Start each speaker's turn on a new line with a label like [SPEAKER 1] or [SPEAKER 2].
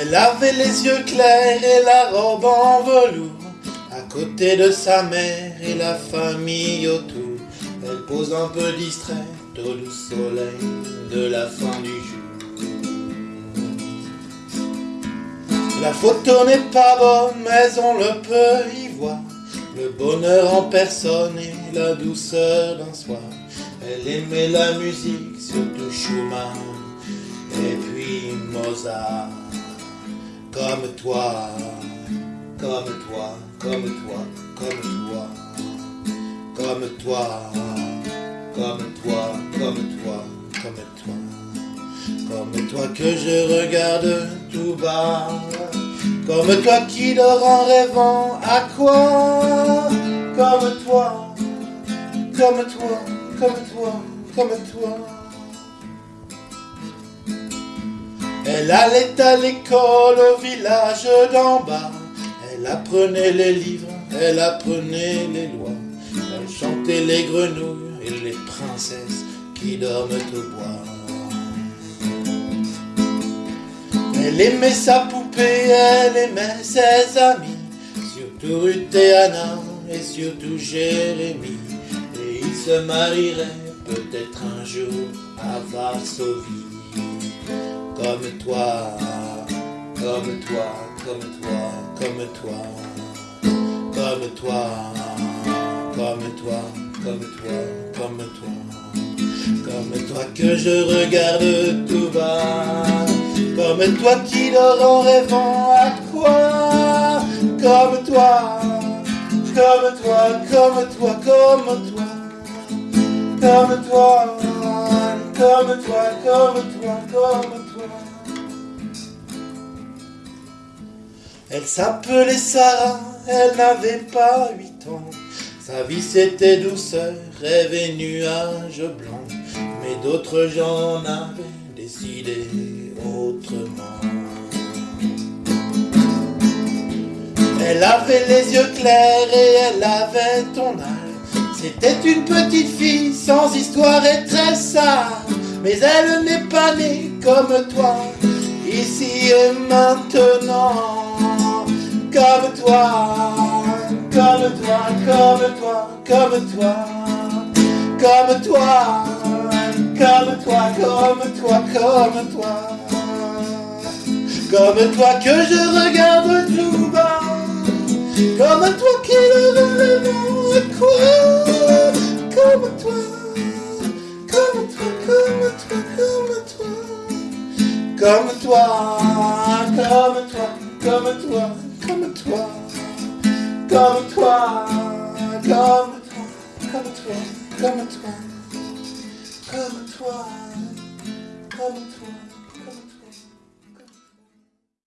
[SPEAKER 1] Elle avait les yeux clairs et la robe en velours, à côté de sa mère et la famille autour. Elle pose un peu distraite au doux soleil de la fin du jour. La photo n'est pas bonne, mais on le peut y voir. Le bonheur en personne et la douceur d'un soir. Elle aimait la musique, surtout Schumann, et puis Mozart. Comme toi, comme toi, comme toi, comme toi, comme toi, comme toi, comme toi, comme toi, comme toi que je regarde tout bas, comme toi qui dort en rêvant à quoi, comme toi, comme toi, comme toi, comme toi. Elle allait à l'école au village d'en bas. Elle apprenait les livres, elle apprenait les lois. Elle chantait les grenouilles et les princesses qui dorment au bois. Elle aimait sa poupée, elle aimait ses amis, surtout Ruth et surtout Jérémie. Et ils se marieraient peut-être un jour à Varsovie comme toi, comme toi, comme toi, comme toi, comme toi, comme toi, comme toi, comme toi, comme toi que je regarde tout bas, comme toi qui dort en rêvant à quoi, comme toi, comme toi, comme toi, comme toi, comme toi, comme toi, comme toi, comme toi. Elle s'appelait Sarah, elle n'avait pas huit ans. Sa vie c'était douceur, rêve et nuages blancs. Mais d'autres gens avaient décidé autrement. Elle avait les yeux clairs et elle avait ton âge. C'était une petite fille sans histoire et très sage. Mais elle n'est pas née comme toi, ici et maintenant comme toi, comme toi, comme toi, comme toi, comme toi, comme toi, comme toi, comme toi, comme toi que je regarde tout bas, comme toi qui le relève quoi, comme toi, comme toi, comme toi, comme toi, comme toi, comme toi, comme toi comme toi, comme toi, comme toi, comme toi, comme toi, comme toi, comme toi.